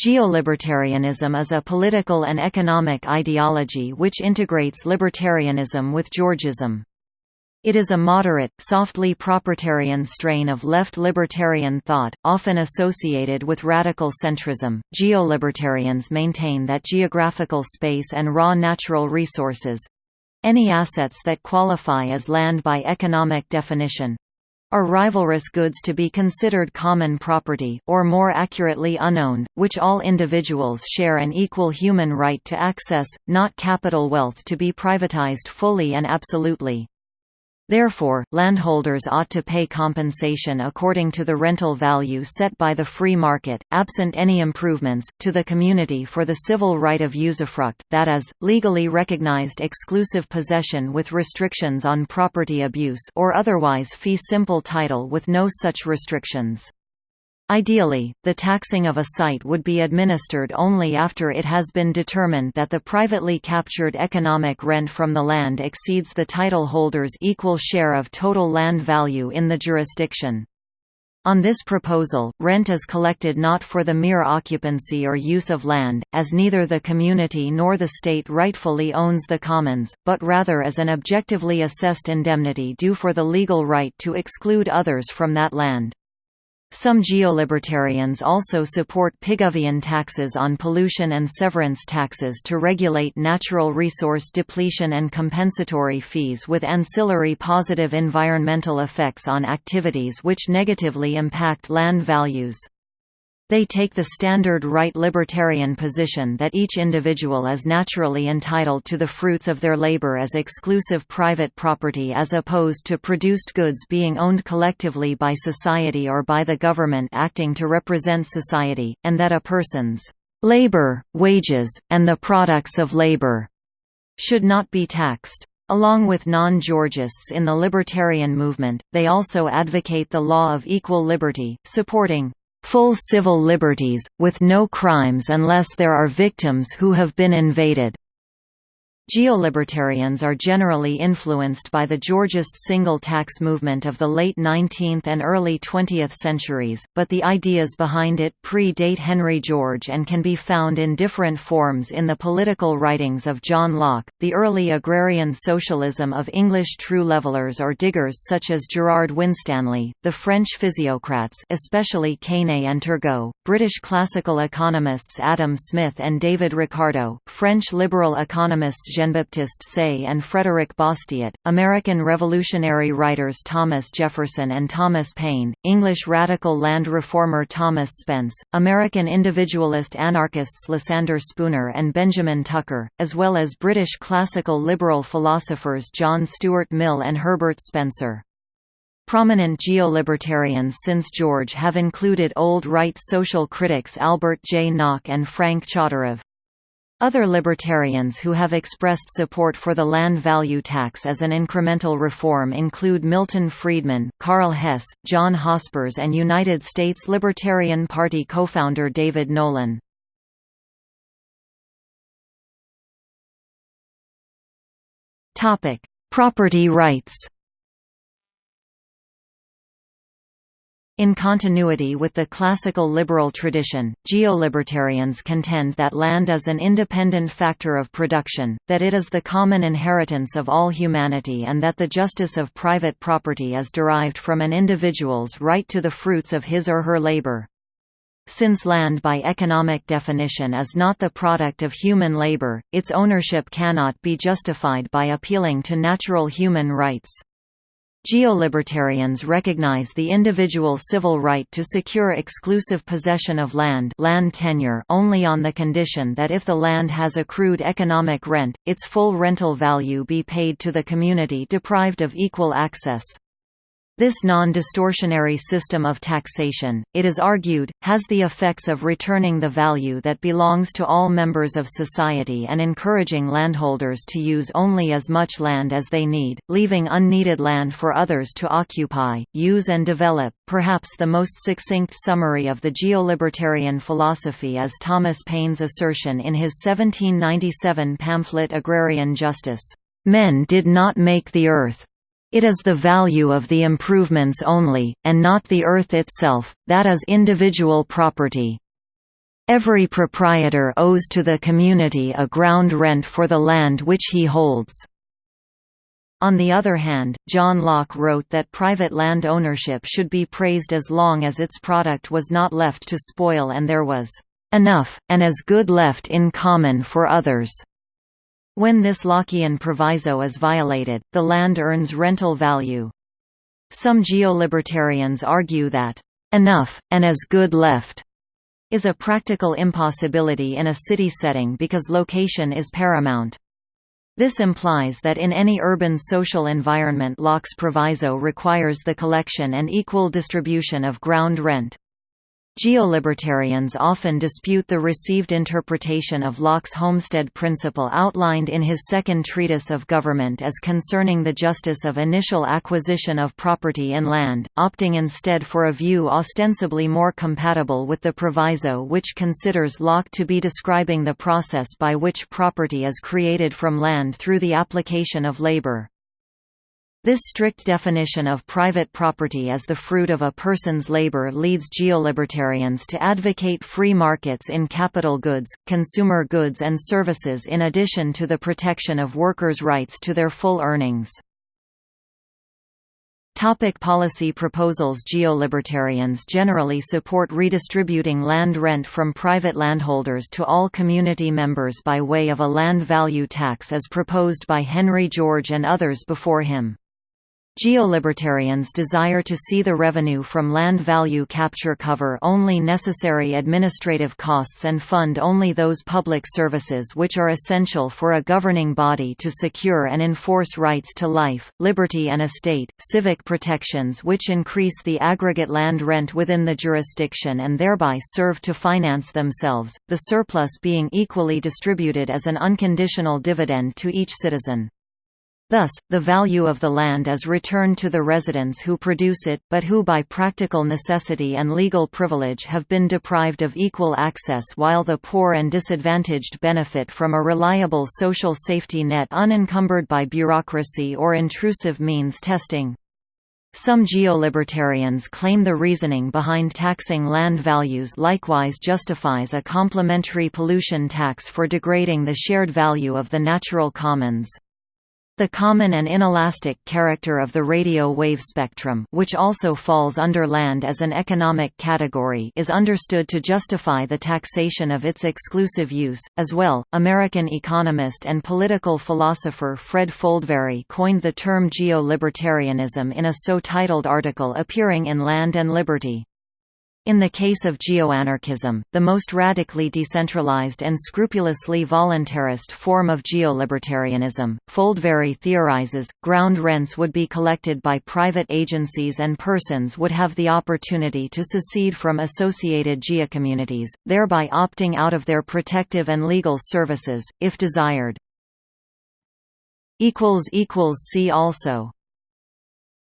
Geolibertarianism is a political and economic ideology which integrates libertarianism with Georgism. It is a moderate, softly propertarian strain of left libertarian thought, often associated with radical centrism. Geolibertarians maintain that geographical space and raw natural resources any assets that qualify as land by economic definition are rivalrous goods to be considered common property, or more accurately unowned, which all individuals share an equal human right to access, not capital wealth to be privatized fully and absolutely. Therefore, landholders ought to pay compensation according to the rental value set by the free market, absent any improvements, to the community for the civil right of usufruct that is, legally recognized exclusive possession with restrictions on property abuse or otherwise fee simple title with no such restrictions. Ideally, the taxing of a site would be administered only after it has been determined that the privately captured economic rent from the land exceeds the title holder's equal share of total land value in the jurisdiction. On this proposal, rent is collected not for the mere occupancy or use of land, as neither the community nor the state rightfully owns the commons, but rather as an objectively assessed indemnity due for the legal right to exclude others from that land. Some geolibertarians also support Pigovian taxes on pollution and severance taxes to regulate natural resource depletion and compensatory fees with ancillary positive environmental effects on activities which negatively impact land values. They take the standard right libertarian position that each individual is naturally entitled to the fruits of their labor as exclusive private property as opposed to produced goods being owned collectively by society or by the government acting to represent society, and that a person's labor, wages, and the products of labor should not be taxed. Along with non-Georgists in the libertarian movement, they also advocate the law of equal liberty, supporting full civil liberties, with no crimes unless there are victims who have been invaded. Geolibertarians are generally influenced by the Georgist single tax movement of the late 19th and early 20th centuries, but the ideas behind it pre-date Henry George and can be found in different forms in the political writings of John Locke, the early agrarian socialism of English true levelers or diggers such as Gerard Winstanley, the French physiocrats especially Quesnay and Turgot, British classical economists Adam Smith and David Ricardo, French liberal economists Jean-Baptiste Say and Frédéric Bastiat, American Revolutionary writers Thomas Jefferson and Thomas Paine, English radical land reformer Thomas Spence, American individualist anarchists Lysander Spooner and Benjamin Tucker, as well as British classical liberal philosophers John Stuart Mill and Herbert Spencer. Prominent geolibertarians since George have included old right social critics Albert J. Nock and Frank Chodorov. Other libertarians who have expressed support for the land value tax as an incremental reform include Milton Friedman, Karl Hess, John Hospers and United States Libertarian Party co-founder David Nolan. Property rights In continuity with the classical liberal tradition, geolibertarians contend that land is an independent factor of production, that it is the common inheritance of all humanity and that the justice of private property is derived from an individual's right to the fruits of his or her labor. Since land by economic definition is not the product of human labor, its ownership cannot be justified by appealing to natural human rights. Geolibertarians recognize the individual civil right to secure exclusive possession of land, land tenure only on the condition that if the land has accrued economic rent, its full rental value be paid to the community deprived of equal access. This non-distortionary system of taxation, it is argued, has the effects of returning the value that belongs to all members of society and encouraging landholders to use only as much land as they need, leaving unneeded land for others to occupy, use and develop. Perhaps the most succinct summary of the geolibertarian philosophy is Thomas Paine's assertion in his 1797 pamphlet Agrarian Justice, "Men did not make the earth, it is the value of the improvements only, and not the earth itself, that is individual property. Every proprietor owes to the community a ground rent for the land which he holds. On the other hand, John Locke wrote that private land ownership should be praised as long as its product was not left to spoil and there was enough, and as good left in common for others. When this Lockean proviso is violated, the land earns rental value. Some geolibertarians argue that enough, and as good left is a practical impossibility in a city setting because location is paramount. This implies that in any urban social environment Locke's proviso requires the collection and equal distribution of ground rent. Geolibertarians often dispute the received interpretation of Locke's homestead principle outlined in his second treatise of government as concerning the justice of initial acquisition of property in land, opting instead for a view ostensibly more compatible with the proviso which considers Locke to be describing the process by which property is created from land through the application of labor. This strict definition of private property as the fruit of a person's labor leads geolibertarians to advocate free markets in capital goods, consumer goods and services in addition to the protection of workers' rights to their full earnings. Topic policy proposals Geolibertarians generally support redistributing land rent from private landholders to all community members by way of a land value tax as proposed by Henry George and others before him. Geolibertarians desire to see the revenue from land value capture cover only necessary administrative costs and fund only those public services which are essential for a governing body to secure and enforce rights to life, liberty and estate, civic protections which increase the aggregate land rent within the jurisdiction and thereby serve to finance themselves, the surplus being equally distributed as an unconditional dividend to each citizen. Thus, the value of the land is returned to the residents who produce it, but who by practical necessity and legal privilege have been deprived of equal access while the poor and disadvantaged benefit from a reliable social safety net unencumbered by bureaucracy or intrusive means testing. Some geolibertarians claim the reasoning behind taxing land values likewise justifies a complementary pollution tax for degrading the shared value of the natural commons. The common and inelastic character of the radio wave spectrum which also falls under land as an economic category is understood to justify the taxation of its exclusive use. As well, American economist and political philosopher Fred Foldvary coined the term geo-libertarianism in a so-titled article appearing in Land and Liberty. In the case of geoanarchism, the most radically decentralized and scrupulously voluntarist form of geolibertarianism, Foldvary theorizes, ground rents would be collected by private agencies and persons would have the opportunity to secede from associated geocommunities, thereby opting out of their protective and legal services, if desired. See also